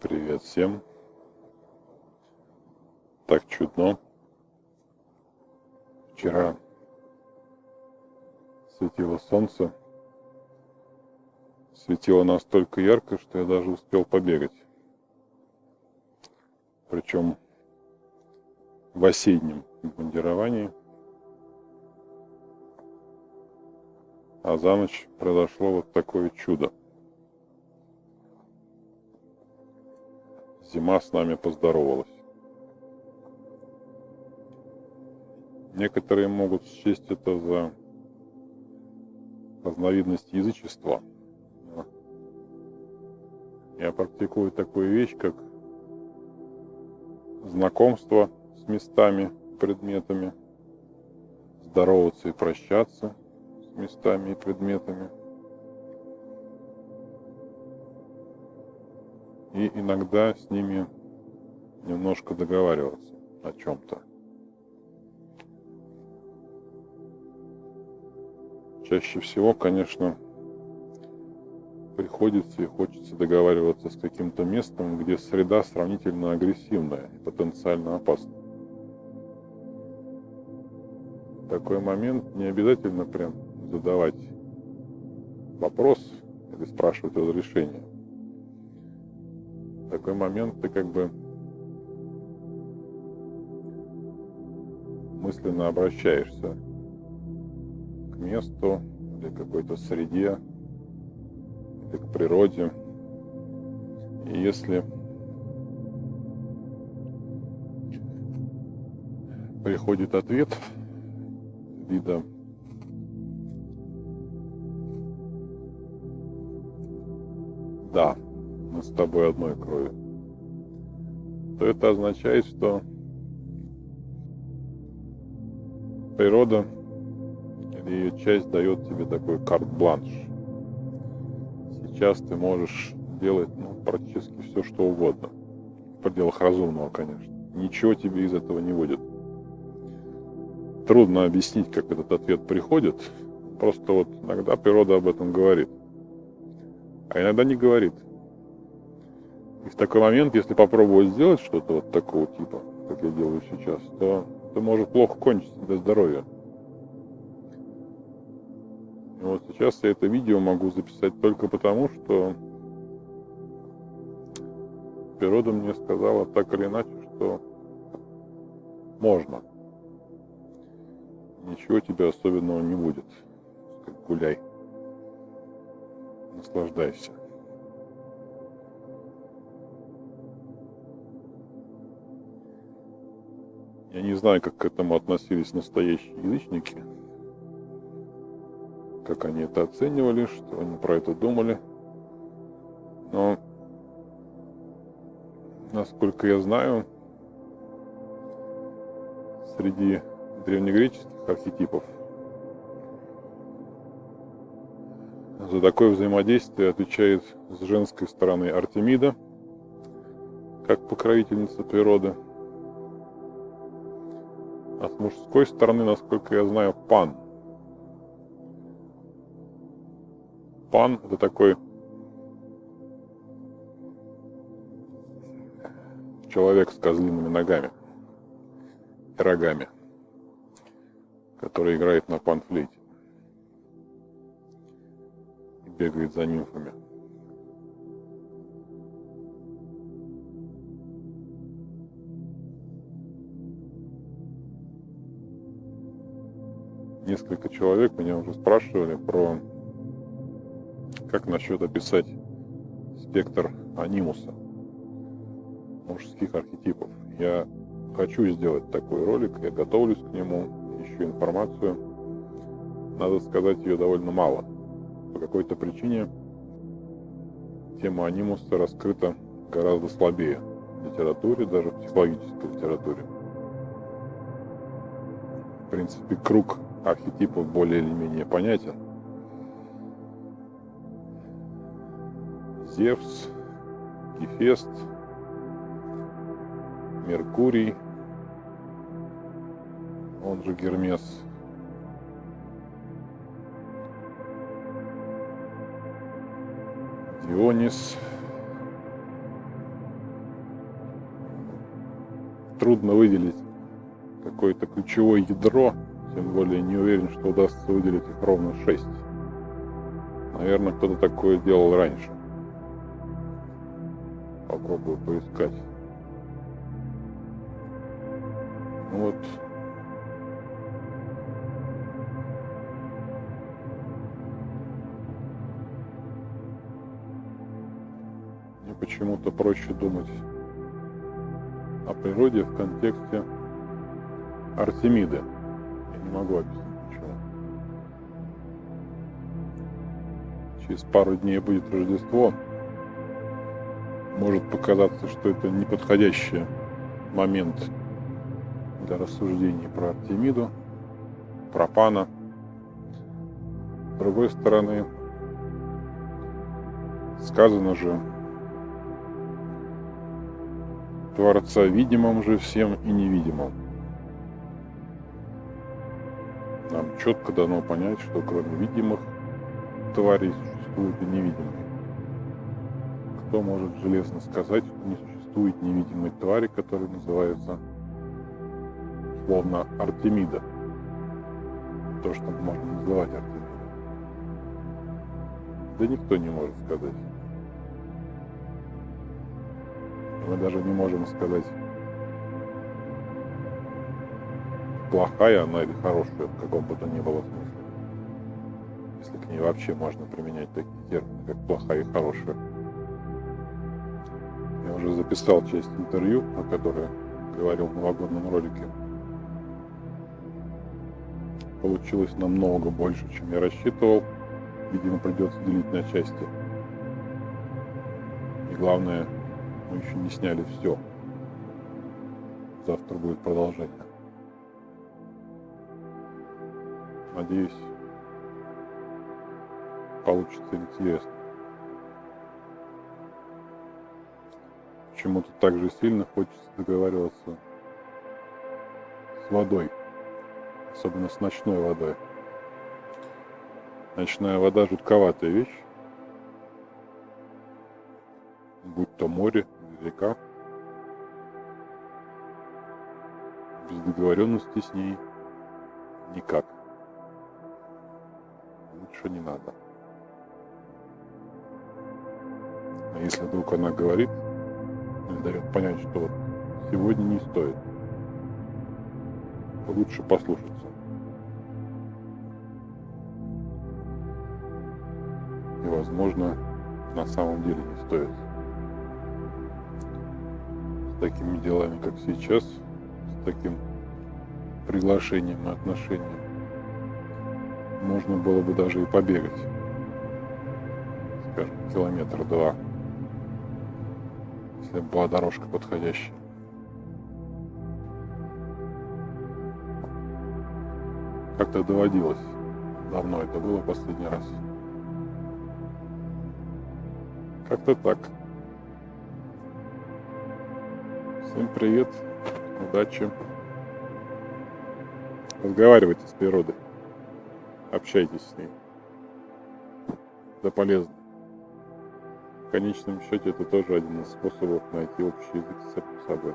Привет всем. Так чудно. Вчера светило солнце. Светило настолько ярко, что я даже успел побегать. Причем в осеннем бандировании. А за ночь произошло вот такое чудо. Зима с нами поздоровалась. Некоторые могут счесть это за разновидность язычества. Я практикую такую вещь, как знакомство с местами, предметами, здороваться и прощаться с местами и предметами – и иногда с ними немножко договариваться о чем-то. Чаще всего, конечно, приходится и хочется договариваться с каким-то местом, где среда сравнительно агрессивная и потенциально опасна. Такой момент не обязательно прям задавать вопрос или спрашивать разрешение такой момент ты как бы мысленно обращаешься к месту или к какой-то среде, или к природе. И если приходит ответ вида «да», с тобой одной крови, то это означает, что природа или ее часть дает тебе такой карт-бланш. Сейчас ты можешь делать ну, практически все, что угодно. В пределах разумного, конечно. Ничего тебе из этого не будет. Трудно объяснить, как этот ответ приходит. Просто вот иногда природа об этом говорит. А иногда не говорит. И в такой момент, если попробовать сделать что-то вот такого типа, как я делаю сейчас, то это может плохо кончиться для здоровья. И вот сейчас я это видео могу записать только потому, что природа мне сказала так или иначе, что можно. Ничего тебе особенного не будет. Гуляй. Наслаждайся. Я не знаю, как к этому относились настоящие язычники, как они это оценивали, что они про это думали. Но, насколько я знаю, среди древнегреческих архетипов за такое взаимодействие отвечает с женской стороны Артемида, как покровительница природы – мужской стороны, насколько я знаю, пан. Пан – это такой человек с козлиными ногами и рогами, который играет на панфлейте и бегает за нимфами. Несколько человек меня уже спрашивали про как насчет описать спектр анимуса мужских архетипов. Я хочу сделать такой ролик, я готовлюсь к нему, ищу информацию. Надо сказать, ее довольно мало. По какой-то причине тема анимуса раскрыта гораздо слабее в литературе, даже в психологической литературе. В принципе, круг архетипов более или менее понятен. Зевс, Гефест, Меркурий, он же Гермес, Дионис, трудно выделить какое-то ключевое ядро, тем более не уверен, что удастся выделить их ровно 6. Наверное, кто-то такое делал раньше. Попробую поискать. Ну вот. Мне почему-то проще думать о природе в контексте Артемиды. Я не могу объяснить почему. Через пару дней будет Рождество. Может показаться, что это неподходящий момент для рассуждений про Артемиду, про Пана. С другой стороны, сказано же, Творца видимым же всем и невидимым. Нам четко дано понять, что кроме видимых тварей существуют и невидимые. Кто может железно сказать, что не существует невидимой твари, которая называется словно Артемида? То, что можно называть Артемидой. Да никто не может сказать. Мы даже не можем сказать, плохая она или хорошая, в каком бы то ни было смысле. Если к ней вообще можно применять такие термины, как плохая и хорошая. Я уже записал часть интервью, о которой говорил в новогоднем ролике. Получилось намного больше, чем я рассчитывал. Видимо, придется делить на части. И главное, мы еще не сняли все. Завтра будет продолжение. Надеюсь, получится интересно. Почему-то так же сильно хочется договариваться с водой, особенно с ночной водой. Ночная вода жутковатая вещь, будь то море река. Без договоренности с ней никак лучше не надо. А если вдруг она говорит или дает понять, что вот сегодня не стоит, то лучше послушаться. И, возможно, на самом деле не стоит. С такими делами, как сейчас, с таким приглашением и отношением, можно было бы даже и побегать. Скажем, километр два. Если была дорожка подходящая. Как-то доводилось. Давно это было последний раз. Как-то так. Всем привет, удачи. Разговаривайте с природой общайтесь с ней. Это полезно. В конечном счете это тоже один из способов найти общий язык с собой.